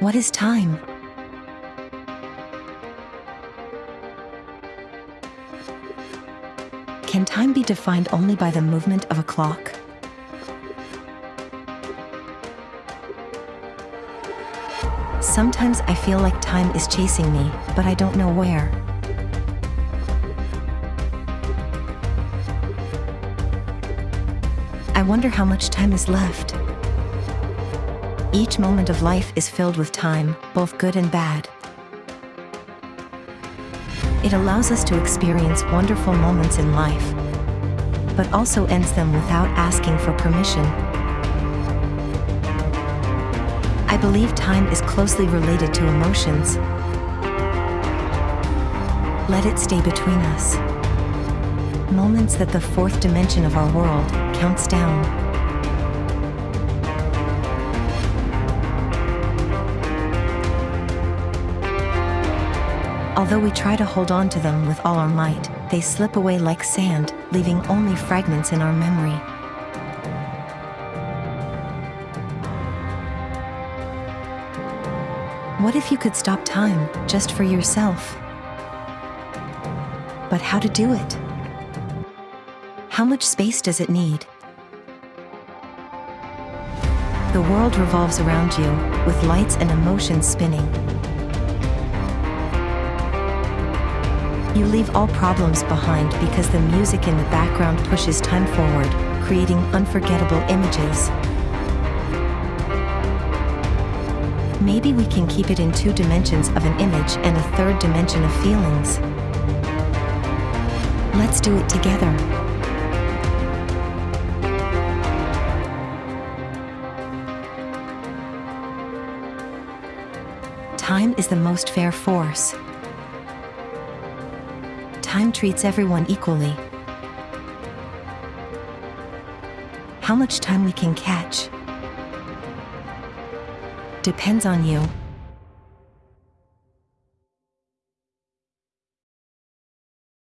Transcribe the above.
What is time? Can time be defined only by the movement of a clock? Sometimes I feel like time is chasing me, but I don't know where. I wonder how much time is left. Each moment of life is filled with time, both good and bad. It allows us to experience wonderful moments in life, but also ends them without asking for permission. I believe time is closely related to emotions. Let it stay between us. Moments that the fourth dimension of our world counts down. Although we try to hold on to them with all our might, they slip away like sand, leaving only fragments in our memory. What if you could stop time just for yourself? But how to do it? How much space does it need? The world revolves around you, with lights and emotions spinning. You leave all problems behind because the music in the background pushes time forward, creating unforgettable images. Maybe we can keep it in two dimensions of an image and a third dimension of feelings. Let's do it together. Time is the most fair force. Time treats everyone equally. How much time we can catch depends on you.